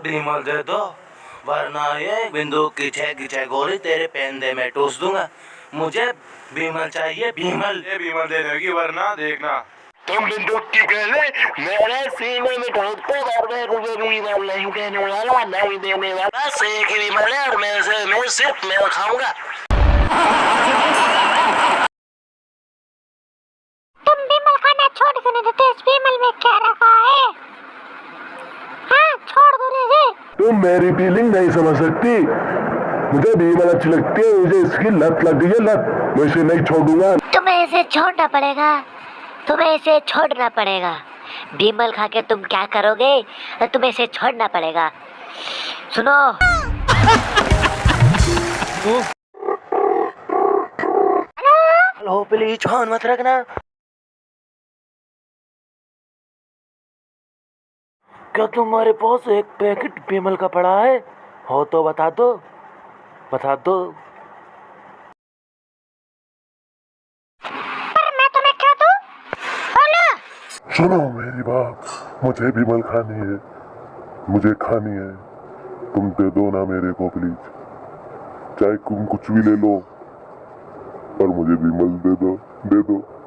भीमल दे दो वरना ये बंदूक की छह की छह गोली तेरे पेंदे में टूस दूँगा। मुझे भीमल चाहिए भीमल ये भीमल दे देगी वरना देखना। तुम बंदूक की गले मेरे सीने में ठोक दो और मैं रुपए भी मैं नहीं देने वाला नहीं देने वाला। बस एक ही भीमल है और मैं से मैं सिर्फ़ मेल खाऊँगा तुम बिमल खाना छोड़ क्यों नहीं देते इस बिमल में क्या रखा है हाँ छोड़ दो तुम मेरी फीलिंग नहीं समझ सकती। मुझे भीमल अच्छी लगती है मुझे इसकी लत लग गई है लत। मैं इसे नहीं छोड़ूँगा। तुम्हें इसे छोड़ना पड़ेगा। तुम्हें इसे छोड़ना पड़ेगा। बिमल खा के तुम क्या करोगे? तो तुम्हें इसे छोड़ना पड़ेगा। सुनो। हेलो प्लीज़ फ़ोन मत रखना। क्या तुम्हारे पास एक पैकेट भीमल का पड़ा है? हो तो बता दो। बता दो। पर मैं तुम्हें क्या दूँ? बोलो सुनो मेरी बात मुझे भीमल खानी है। मुझे खानी है। तुम दे दो ना मेरे को प्लीज़ चाहे तुम कुछ भी ले लो पर मुझे भीमल दे दो दे दो।